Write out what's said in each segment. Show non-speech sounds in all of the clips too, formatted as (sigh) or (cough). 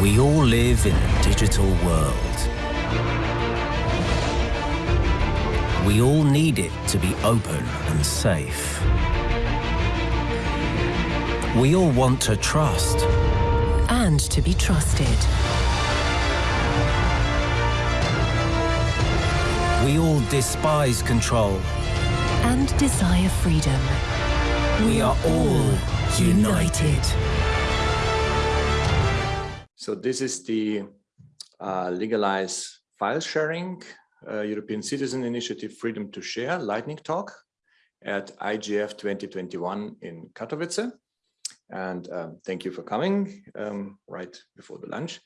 We all live in a digital world. We all need it to be open and safe. We all want to trust. And to be trusted. We all despise control. And desire freedom. We are all united. So this is the uh, Legalize File Sharing uh, European Citizen Initiative Freedom to Share Lightning Talk at IGF 2021 in Katowice. And um, thank you for coming um, right before the lunch.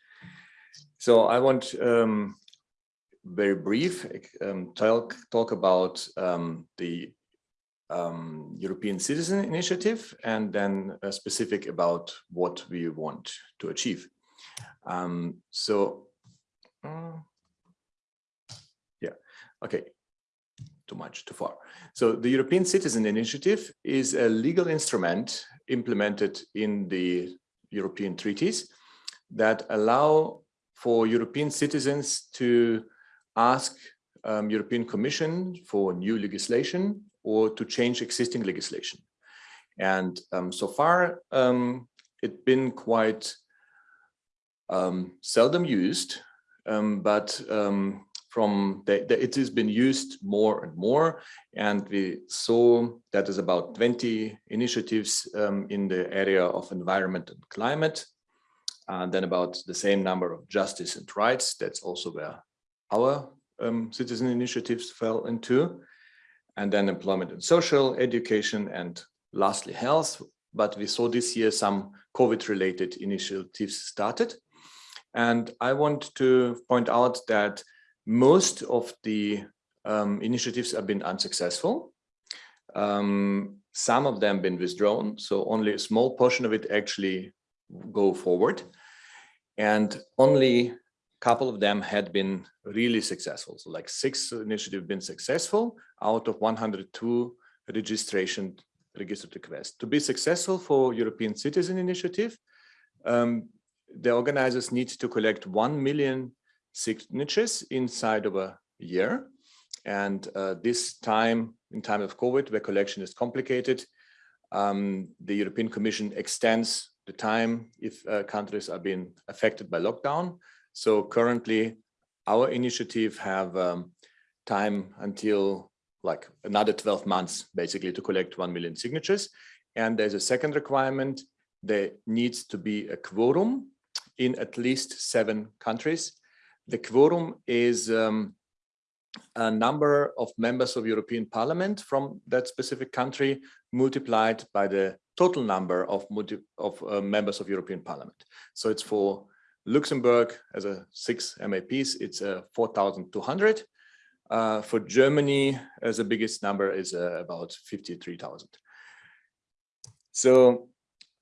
So I want um, very brief um, talk, talk about um, the um, European Citizen Initiative and then uh, specific about what we want to achieve. Um, so, uh, yeah, okay, too much, too far. So the European Citizen Initiative is a legal instrument implemented in the European treaties that allow for European citizens to ask um, European Commission for new legislation or to change existing legislation. And um, so far, um, it's been quite um, seldom used, um, but um, from the, the, it has been used more and more. And we saw that is about 20 initiatives um, in the area of environment and climate. And then about the same number of justice and rights. That's also where our um, citizen initiatives fell into. And then employment and social, education, and lastly health. But we saw this year some COVID-related initiatives started. And I want to point out that most of the um, initiatives have been unsuccessful. Um, some of them been withdrawn, so only a small portion of it actually go forward. And only a couple of them had been really successful. So like six initiatives been successful out of 102 registration registered requests. To be successful for European Citizen Initiative, um, the organizers need to collect 1 million signatures inside of a year. And uh, this time, in time of COVID, where collection is complicated, um, the European Commission extends the time if uh, countries are being affected by lockdown. So currently, our initiative have um, time until like another 12 months, basically, to collect 1 million signatures. And there's a second requirement. There needs to be a quorum in at least seven countries. The quorum is um, a number of members of European Parliament from that specific country multiplied by the total number of, of uh, members of European Parliament. So it's for Luxembourg as a six MEPs, it's uh, 4,200. Uh, for Germany, as the biggest number is uh, about 53,000. So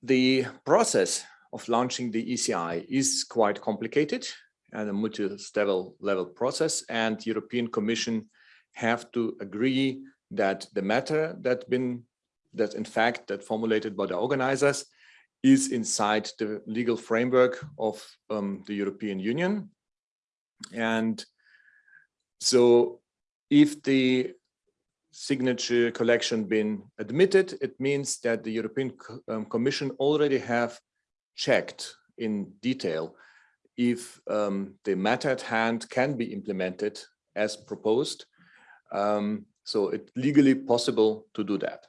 the process of launching the ECI is quite complicated and a multi-level level process and European Commission have to agree that the matter that been that in fact that formulated by the organizers is inside the legal framework of um, the European Union. And so if the signature collection been admitted, it means that the European um, Commission already have checked in detail if um, the matter at hand can be implemented as proposed. Um, so it's legally possible to do that.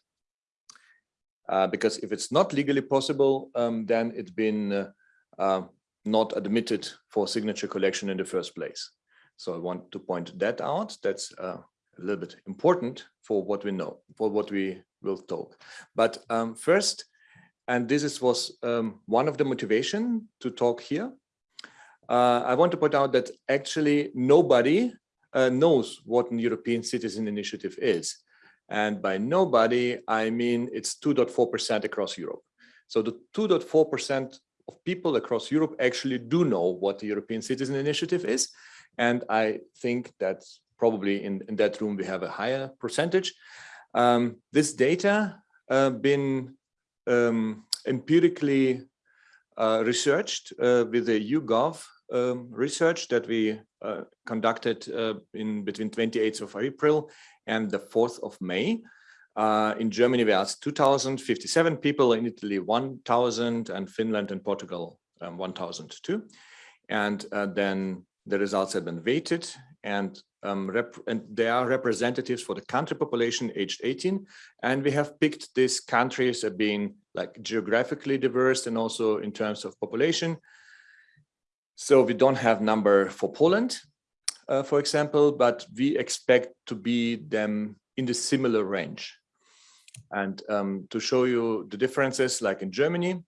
Uh, because if it's not legally possible, um, then it's been uh, uh, not admitted for signature collection in the first place. So I want to point that out. That's uh, a little bit important for what we know, for what we will talk. But um, first, and this is, was um, one of the motivation to talk here. Uh, I want to point out that actually nobody uh, knows what an European Citizen Initiative is. And by nobody, I mean it's 2.4% across Europe. So the 2.4% of people across Europe actually do know what the European Citizen Initiative is. And I think that probably in, in that room we have a higher percentage. Um, this data uh, been um, empirically uh, researched uh, with the YouGov um, research that we uh, conducted uh, in between 28th of April and the 4th of May. Uh, in Germany, we asked 2,057 people, in Italy 1,000, and Finland and Portugal um, 1,002. And uh, then the results have been weighted and, um, and they are representatives for the country population aged 18. And we have picked these countries as being like geographically diverse and also in terms of population. So we don't have number for Poland, uh, for example, but we expect to be them in the similar range. And um, to show you the differences, like in Germany,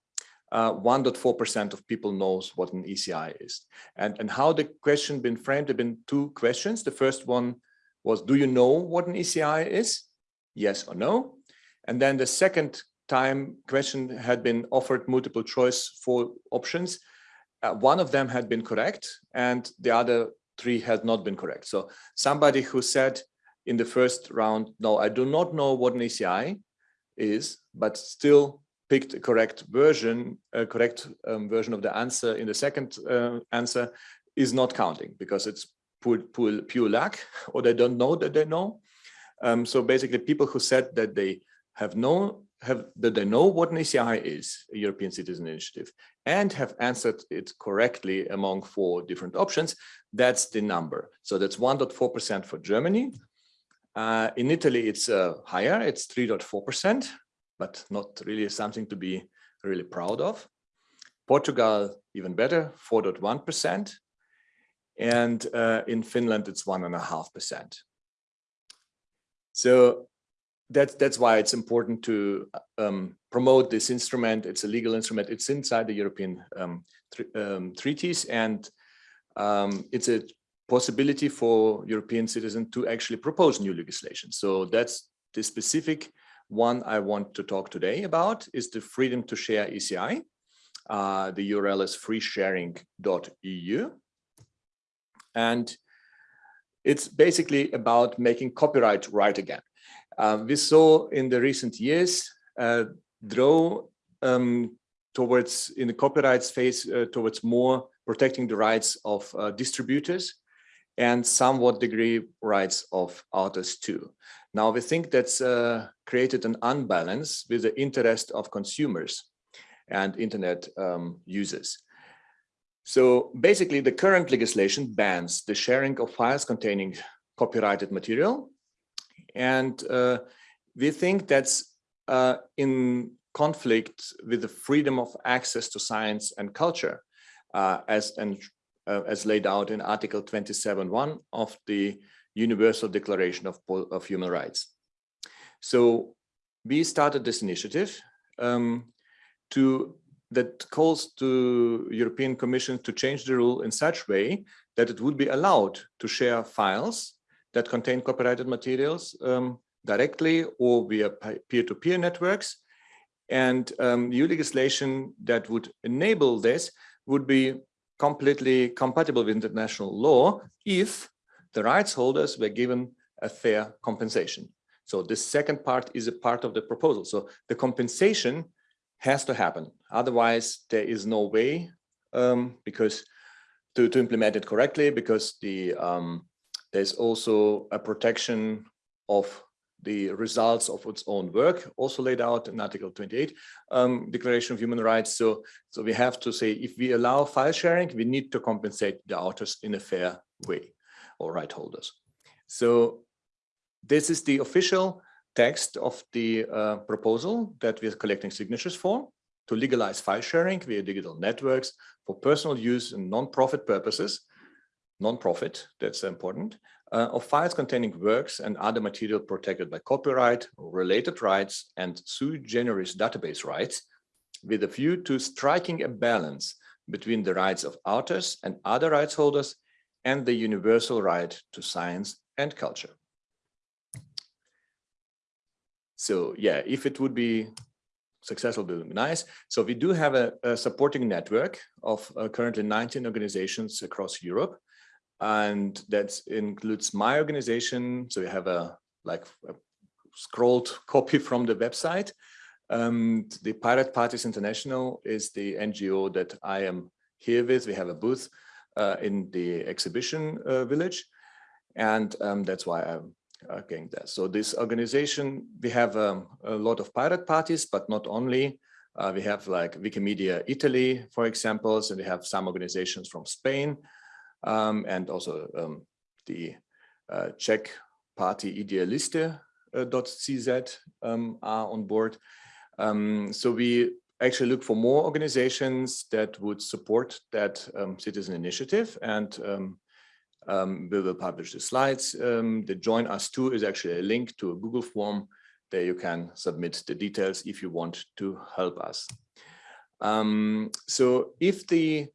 1.4% uh, of people knows what an ECI is. And, and how the question been framed, there have been two questions. The first one was, do you know what an ECI is? Yes or no? And then the second time question had been offered multiple choice for options. Uh, one of them had been correct and the other three had not been correct. So somebody who said in the first round, no, I do not know what an ECI is, but still picked a correct version, a correct um, version of the answer in the second uh, answer is not counting because it's pure, pure, pure luck (laughs) or they don't know that they know. Um, so basically people who said that they have known have that they know what an ECI is, a European Citizen Initiative, and have answered it correctly among four different options, that's the number. So that's 1.4% for Germany. Uh, in Italy, it's uh, higher, it's 3.4% but not really something to be really proud of. Portugal, even better, 4.1%. And uh, in Finland, it's 1.5%. So that's, that's why it's important to um, promote this instrument. It's a legal instrument. It's inside the European um, um, treaties and um, it's a possibility for European citizens to actually propose new legislation. So that's the specific one I want to talk today about is the freedom to share ECI. Uh, the URL is freesharing.eu. And it's basically about making copyright right again. Um, we saw in the recent years uh, draw um, towards in the copyright space uh, towards more protecting the rights of uh, distributors and somewhat degree rights of authors too. Now we think that's uh, created an unbalance with the interest of consumers and internet um, users. So basically the current legislation bans the sharing of files containing copyrighted material. And uh, we think that's uh, in conflict with the freedom of access to science and culture uh, as, and, uh, as laid out in Article 27.1 of the Universal Declaration of, of Human Rights. So we started this initiative um, to that calls to European Commission to change the rule in such way that it would be allowed to share files that contain copyrighted materials um, directly or via peer-to-peer -peer networks. And um, new legislation that would enable this would be completely compatible with international law if the rights holders were given a fair compensation. So the second part is a part of the proposal. So the compensation has to happen. Otherwise, there is no way um, because to, to implement it correctly, because the um, there's also a protection of the results of its own work, also laid out in Article 28 um, Declaration of Human Rights. So, so we have to say, if we allow file sharing, we need to compensate the authors in a fair way or right holders. So this is the official text of the uh, proposal that we're collecting signatures for to legalize file sharing via digital networks for personal use and non-profit purposes, non-profit, that's important, uh, of files containing works and other material protected by copyright, related rights, and sui generis database rights, with a view to striking a balance between the rights of authors and other rights holders and the universal right to science and culture. So yeah, if it would be successful, it would be nice. So we do have a, a supporting network of uh, currently 19 organizations across Europe. And that includes my organization. So we have a like a scrolled (laughs) copy from the website. Um, the Pirate Parties International is the NGO that I am here with. We have a booth uh, in the exhibition uh, village, and um, that's why I'm uh, going there. So this organization, we have um, a lot of pirate parties, but not only. Uh, we have like Wikimedia Italy, for example, and we have some organizations from Spain, um, and also um, the uh, Czech party Idealiste.cz um, are on board. Um, so we actually look for more organizations that would support that um, citizen initiative and um, um, we will publish the slides. The join us too is actually a link to a Google form there you can submit the details if you want to help us. Um, so if the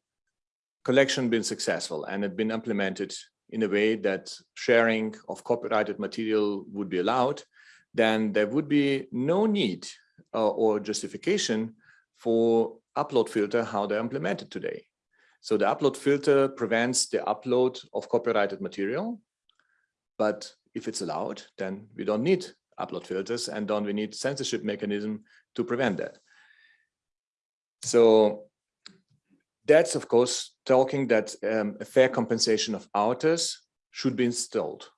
collection been successful and had been implemented in a way that sharing of copyrighted material would be allowed, then there would be no need uh, or justification for upload filter how they're implemented today. So the upload filter prevents the upload of copyrighted material, but if it's allowed, then we don't need upload filters and don't we need censorship mechanism to prevent that. So that's of course talking that um, a fair compensation of authors should be installed.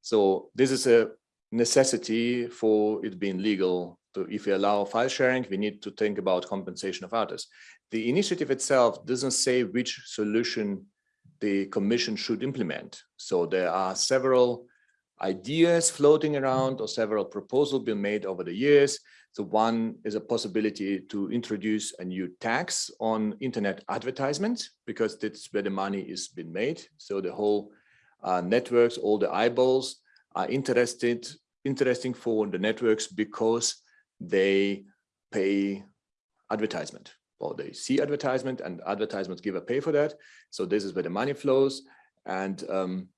So this is a necessity for it being legal. So if we allow file sharing, we need to think about compensation of authors. The initiative itself doesn't say which solution the commission should implement. So there are several ideas floating around or several proposals been made over the years. So one is a possibility to introduce a new tax on internet advertisements because that's where the money is being made. So the whole uh, networks, all the eyeballs are interested, interesting for the networks because they pay advertisement or they see advertisement and advertisements give a pay for that. So this is where the money flows. And um,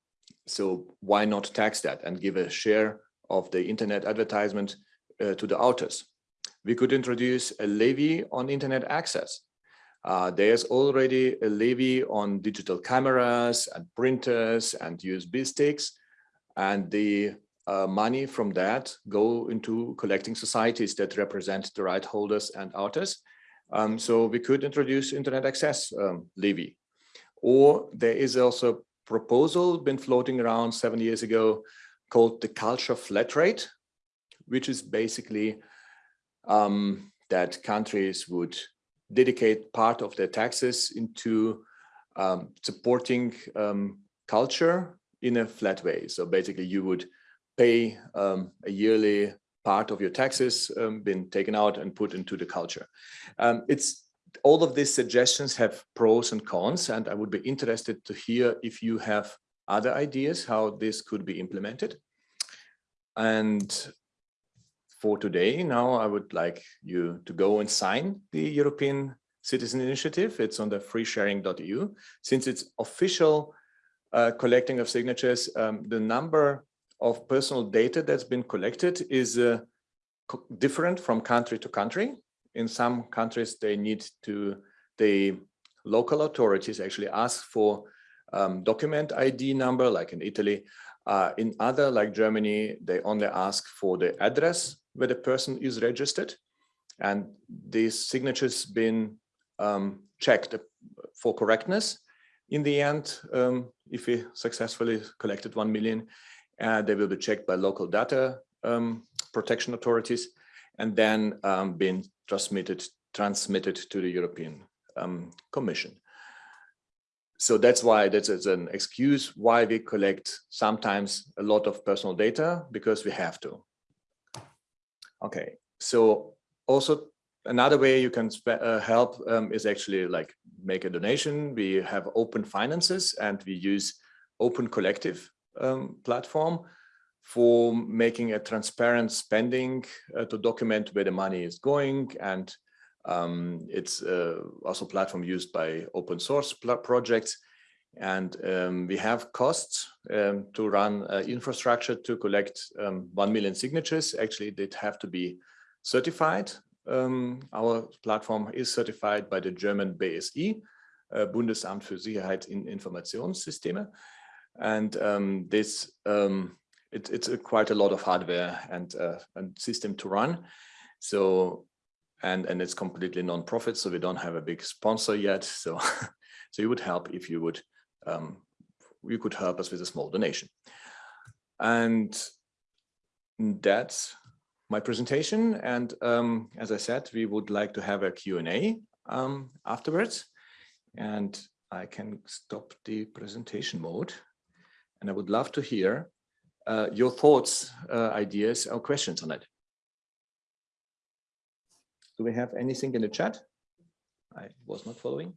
so why not tax that and give a share of the internet advertisement to the authors? We could introduce a levy on internet access. Uh, there's already a levy on digital cameras and printers and USB sticks, and the uh, money from that go into collecting societies that represent the right holders and authors. Um, so we could introduce internet access um, levy. Or there is also a proposal been floating around seven years ago called the culture flat rate, which is basically um, that countries would dedicate part of their taxes into um, supporting um, culture in a flat way. So basically you would pay um, a yearly part of your taxes um, been taken out and put into the culture. Um, it's all of these suggestions have pros and cons, and I would be interested to hear if you have other ideas how this could be implemented. And for today, now I would like you to go and sign the European Citizen Initiative. It's on the freesharing.eu. Since it's official uh, collecting of signatures, um, the number of personal data that's been collected is uh, different from country to country in some countries, they need to, the local authorities actually ask for um, document ID number, like in Italy. Uh, in other, like Germany, they only ask for the address where the person is registered. And these signatures been um, checked for correctness. In the end, um, if we successfully collected 1 million, uh, they will be checked by local data um, protection authorities and then um, been transmitted transmitted to the European um, Commission. So that's why that's an excuse why we collect sometimes a lot of personal data because we have to. Okay, so also another way you can uh, help um, is actually like make a donation. We have open finances and we use open collective um, platform for making a transparent spending uh, to document where the money is going and um, it's uh, also platform used by open source projects and um, we have costs um, to run uh, infrastructure to collect um, 1 million signatures actually they have to be certified um, our platform is certified by the German BSI uh, Bundesamt für Sicherheit in Informationssysteme and um, this it, it's a quite a lot of hardware and uh, and system to run. So, and, and it's completely non-profit, so we don't have a big sponsor yet. So, (laughs) so it would help if you would, um, you could help us with a small donation. And that's my presentation. And um, as I said, we would like to have a Q&A um, afterwards. And I can stop the presentation mode. And I would love to hear uh, your thoughts, uh, ideas or questions on it. Do we have anything in the chat? I was not following.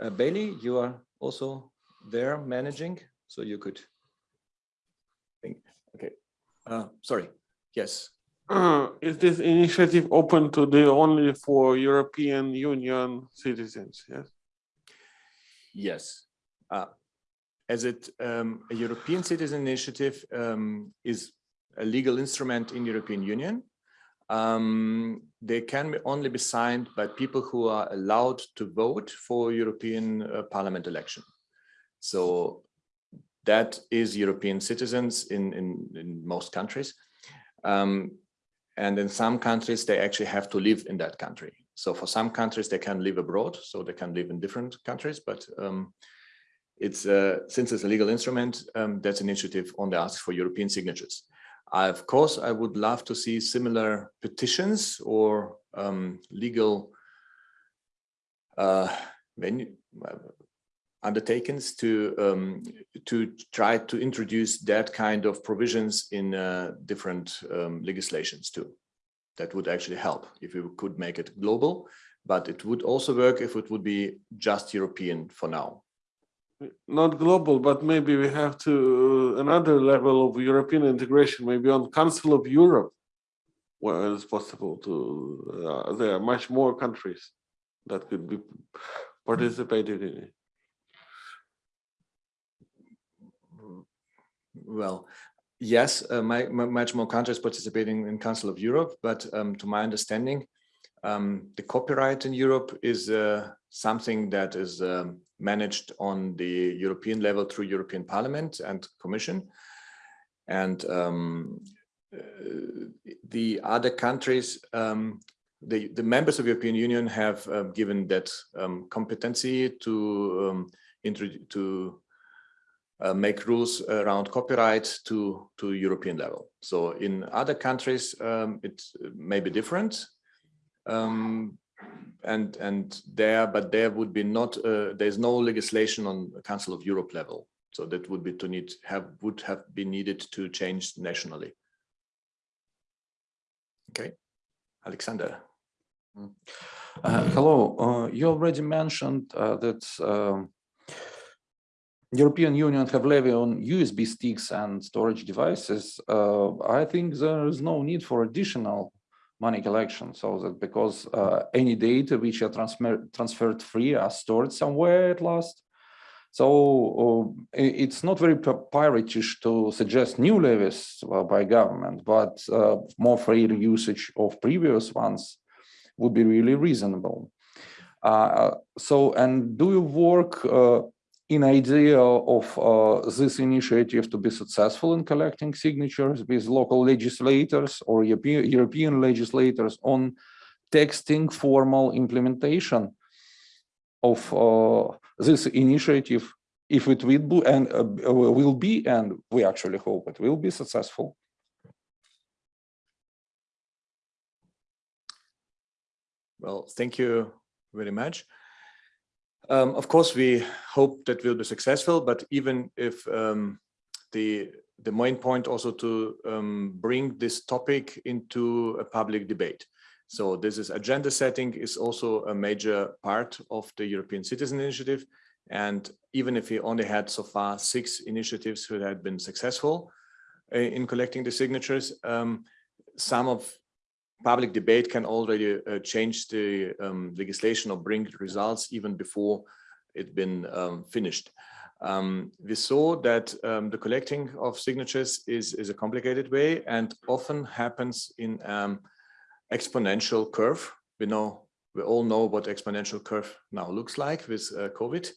Uh, Bailey, you are also there managing, so you could think. Okay, uh, sorry. Yes. Uh, (clears throat) is this initiative open to the only for European Union citizens? Yes. Yes. Uh, as it um, a European citizen initiative um, is a legal instrument in European Union. Um, they can only be signed by people who are allowed to vote for European uh, Parliament election. So that is European citizens in, in, in most countries. Um, and in some countries, they actually have to live in that country. So for some countries, they can live abroad, so they can live in different countries, but um, it's uh, since it's a legal instrument, um, that's an initiative on the ask for European signatures. I, of course, I would love to see similar petitions or um, legal uh, venue, uh, undertakings to um, to try to introduce that kind of provisions in uh, different um, legislations too. That would actually help if we could make it global, but it would also work if it would be just European for now. Not global, but maybe we have to uh, another level of European integration, maybe on Council of Europe, where it's possible to, uh, there are much more countries that could be participated in it. Well, yes, uh, my, my, much more countries participating in Council of Europe, but um, to my understanding, um, the copyright in Europe is uh, something that is um, managed on the European level through European Parliament and Commission. And um, uh, the other countries, um, the, the members of European Union have uh, given that um, competency to, to uh, make rules around copyright to to European level. So in other countries, um, it may be different, um, and and there, but there would be not uh, there's no legislation on Council of Europe level. So that would be to need have would have been needed to change nationally. Okay, Alexander. Uh, hello, uh, you already mentioned uh, that um, European Union have levy on USB sticks and storage devices, uh, I think there is no need for additional money collection. So that because uh, any data which are transfer transferred free are stored somewhere at last. So uh, it's not very piratish to suggest new levies uh, by government, but uh, more free usage of previous ones would be really reasonable. Uh, so, and do you work in idea of uh, this initiative to be successful in collecting signatures with local legislators or European, legislators on texting formal implementation of uh, this initiative, if it will be and uh, will be, and we actually hope it will be successful. Well, thank you very much. Um, of course, we hope that we'll be successful, but even if um, the the main point also to um, bring this topic into a public debate. So this is agenda setting is also a major part of the European Citizen Initiative. And even if we only had so far six initiatives who had been successful uh, in collecting the signatures, um, some of public debate can already uh, change the um, legislation or bring results even before it's been um, finished. Um, we saw that um, the collecting of signatures is, is a complicated way and often happens in um, exponential curve. We know, we all know what exponential curve now looks like with uh, COVID.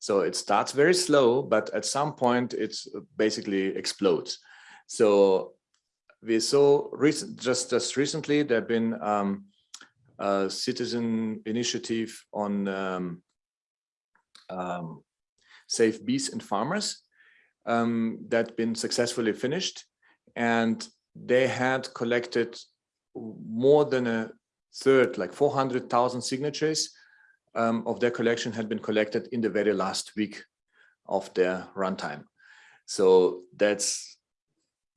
So it starts very slow, but at some point it basically explodes. So we saw recent, just just recently there have been um, a citizen initiative on um, um, Save Bees and Farmers um, that been successfully finished, and they had collected more than a third, like 400,000 signatures um, of their collection had been collected in the very last week of their runtime. So that's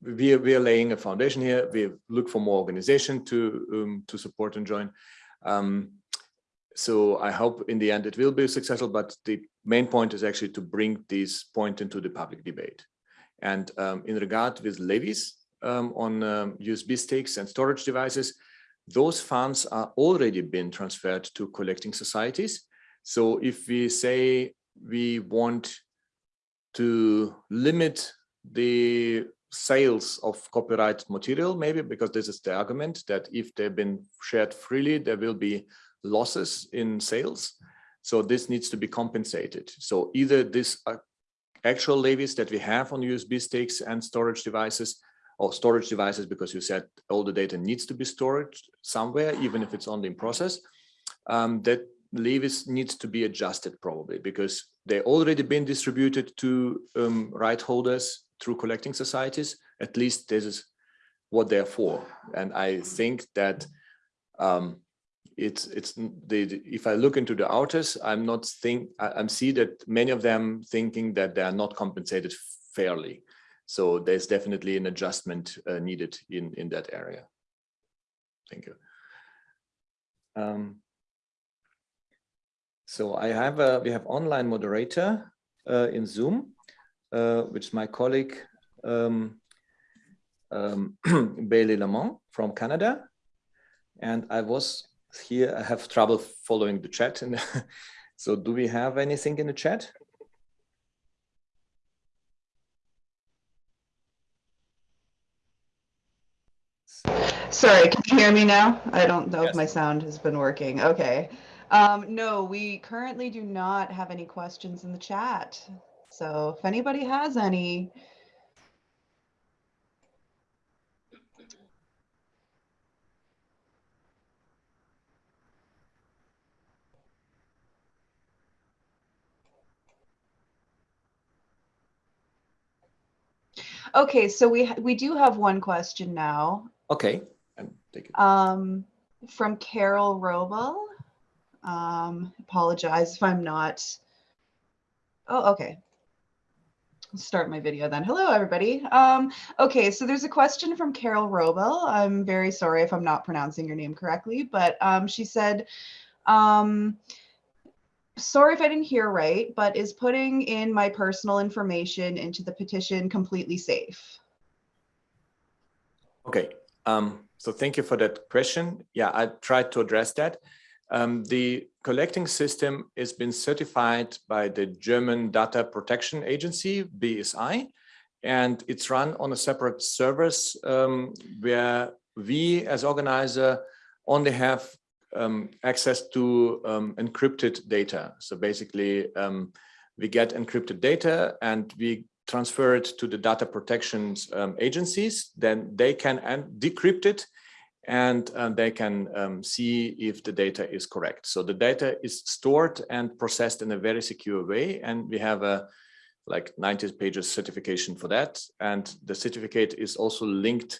we are, we are laying a foundation here. We look for more organization to um, to support and join. Um, so I hope in the end it will be successful, but the main point is actually to bring this point into the public debate. And um, in regard with levies um, on USB um, sticks and storage devices, those funds are already been transferred to collecting societies. So if we say we want to limit the sales of copyright material, maybe because this is the argument that if they've been shared freely, there will be losses in sales. So this needs to be compensated. So either this uh, actual levies that we have on USB sticks and storage devices or storage devices, because you said all the data needs to be stored somewhere, even if it's only in process, um, that levies needs to be adjusted probably because they already been distributed to um, right holders through collecting societies. At least this is what they're for. And I think that um, it's it's the if I look into the authors, I'm not think I, am see that many of them thinking that they are not compensated fairly. So there's definitely an adjustment uh, needed in in that area. Thank you. Um, so I have a we have online moderator uh, in Zoom, uh, which is my colleague um, um, (clears throat) Bailey Lamont from Canada, and I was here. I have trouble following the chat, and (laughs) so do we have anything in the chat? Sorry, can you hear me now? I don't know Yes. if my sound has been working. Okay. Um, no, we currently do not have any questions in the chat. So if anybody has any, Okay, so we we do have one question now Okay, and take it. um, from Carol Robel. Um, apologize if I'm not. Oh, okay. Start my video then. Hello, everybody. Um, okay, so there's a question from Carol Robel. I'm very sorry if I'm not pronouncing your name correctly, but um, she said, um, sorry if I didn't hear right, but is putting in my personal information into the petition completely safe? Okay, um, so thank you for that question. Yeah, I tried to address that. Um, the collecting system has been certified by the German Data Protection Agency, BSI, and it's run on a separate service um, where we as organizer only have um, access to um, encrypted data. So basically, um, we get encrypted data and we transfer it to the data protection um, agencies. Then they can decrypt it and um, they can um, see if the data is correct. So the data is stored and processed in a very secure way. And we have a like 90 pages certification for that. And the certificate is also linked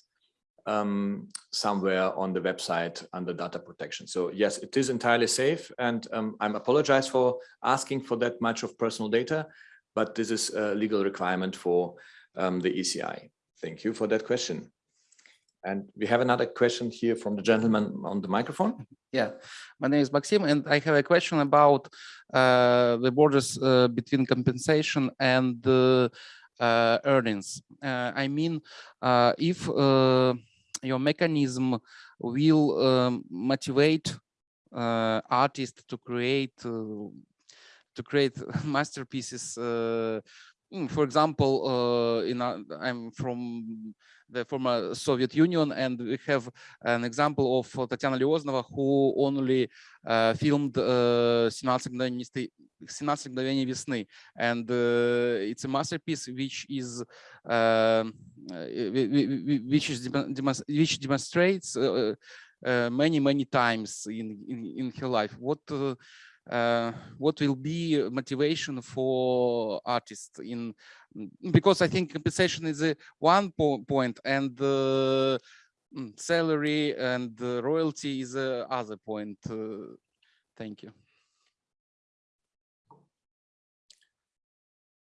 um, somewhere on the website under data protection. So yes, it is entirely safe. And um, I'm apologize for asking for that much of personal data, but this is a legal requirement for um, the ECI. Thank you for that question. And we have another question here from the gentleman on the microphone. (laughs) Yeah, my name is Maxim, and I have a question about uh, the borders uh, between compensation and uh, earnings. Uh, I mean, uh, if uh, your mechanism will um, motivate artists to create to create (laughs) masterpieces uh, mm, for example, in I'm from the former Soviet Union, and we have an example of uh, Tatiana Lioznova, who only uh, filmed uh, 17 мгновений весны- 17 мгновений весны, and uh, it's a masterpiece which is uh, whi- whi- whi- which is demo- demonst- which demonstrates uh, uh, many many times in in, in her life what uh, what will be motivation for artists in mm, because I think compensation is a one po point and uh, mm, salary and uh, royalty is a other point. Uh, thank you.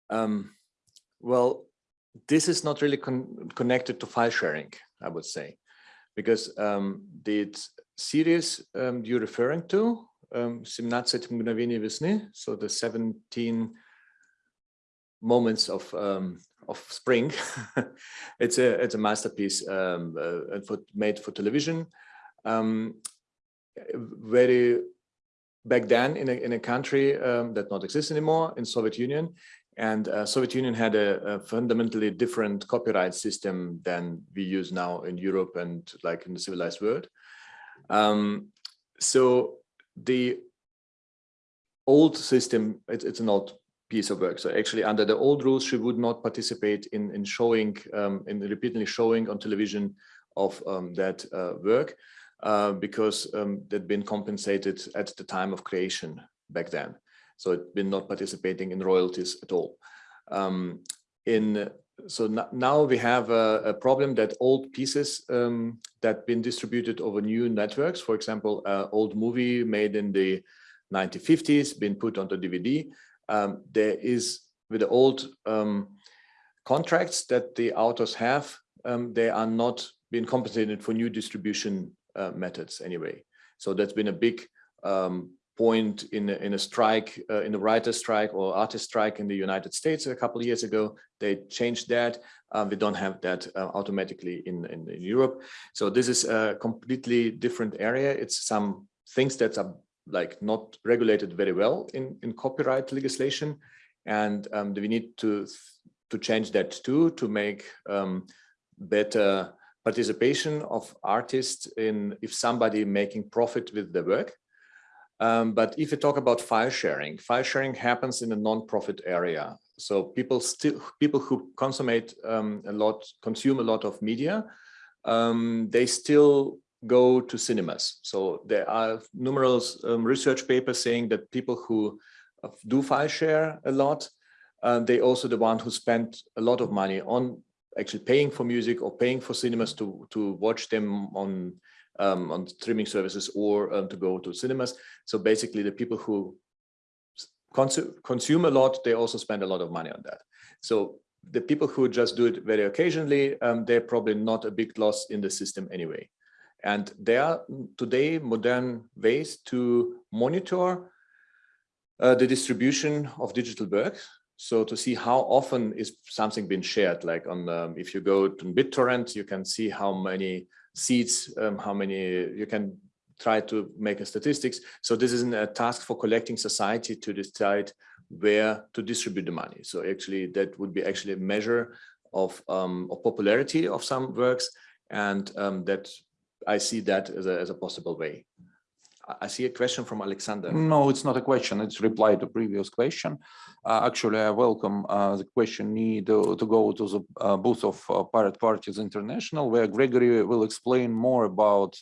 Um, well, this is not really con connected to file sharing, I would say, because um, the series um, you're referring to, um, 17 мгновений весны, so the 17 moments of um, of spring, (laughs) it's a it's a masterpiece um, uh, and for, made for television. Um, very back then in a, in a country um, that not exists anymore in Soviet Union, and uh, Soviet Union had a, a, fundamentally different copyright system than we use now in Europe and like in the civilized world. Um, so the old system, it, it's an old piece of work. So actually under the old rules, she would not participate in, in showing, um, in repeatedly showing on television of um, that uh, work uh, because um, they'd been compensated at the time of creation back then. So it'd been not participating in royalties at all. Um, in so now we have a, a, problem that old pieces um, that been distributed over new networks, for example, uh, old movie made in the 1950s, been put onto DVD. Um, there is with the old um, contracts that the authors have, um, they are not being compensated for new distribution uh, methods anyway. So that's been a big um, point in a, in a strike, uh, in a writer strike or artist strike in the United States a couple of years ago. They changed that. Um, we don't have that uh, automatically in, in, in, Europe. So this is a completely different area. It's some things that are like not regulated very well in, in copyright legislation. And um, we need to, to change that too, to make um, better participation of artists in if somebody making profit with the work um, but if you talk about file sharing, file sharing happens in a non-profit area. So people still people who consummate um, a lot, consume a lot of media, um, they still go to cinemas. So there are numerous um, research papers saying that people who uh, do file share a lot, uh, they also the one who spend a lot of money on actually paying for music or paying for cinemas to to watch them on um, on streaming services or um, to go to cinemas. So basically the people who consume, consume a lot, they also spend a lot of money on that. So the people who just do it very occasionally, um, they're probably not a big loss in the system anyway. And there are today modern ways to monitor uh, the distribution of digital works. So to see how often is something being shared, like on um, if you go to BitTorrent, you can see how many seats, um, how many you can try to make a statistics. So this isn't a task for collecting society to decide where to distribute the money. So actually that would be actually a measure of, um, of popularity of some works and um, that I see that as a, as a possible way. I see a question from Alexander. No, it's not a question. It's reply to previous question. Uh, actually, I welcome uh, the question need to, to go to the uh, booth of uh, Pirate Parties International, where Gregory will explain more about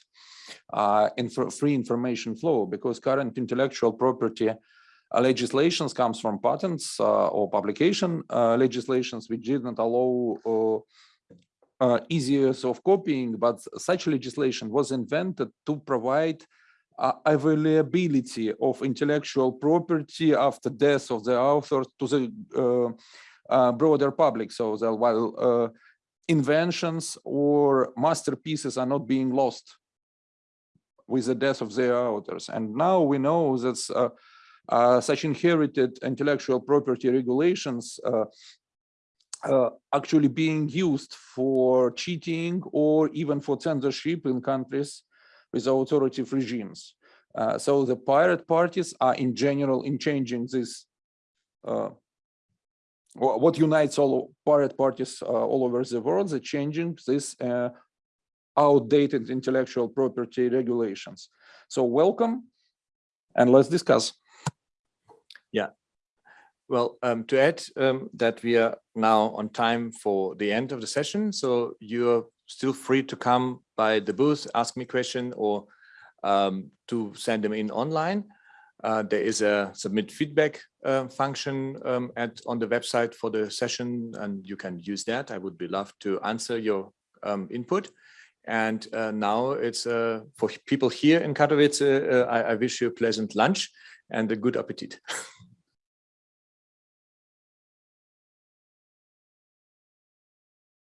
uh, inf free information flow, because current intellectual property uh, legislations comes from patents or publication legislations, which did not allow easy use of copying, but such legislation was invented to provide uh, availability of intellectual property after death of the author to the uh, uh, broader public. So that while uh, inventions or masterpieces are not being lost with the death of their authors. And now we know that uh, uh, such inherited intellectual property regulations actually being used for cheating or even for censorship in countries with authoritative regimes. Uh, so the pirate parties are in general in changing this uh, what unites all pirate parties uh, all over the world, the changing this uh, outdated intellectual property regulations. So welcome, and let's discuss. Yeah well, um, to add um, that we are now on time for the end of the session, so you're still free to come by the booth, ask me question or um, to send them in online. Uh, there is a submit feedback uh, function um, at on the website for the session, and you can use that. I would be love to answer your um, input. And uh, now it's uh, for people here in Katowice. Uh, I, I wish you a pleasant lunch and a good appetite. (laughs)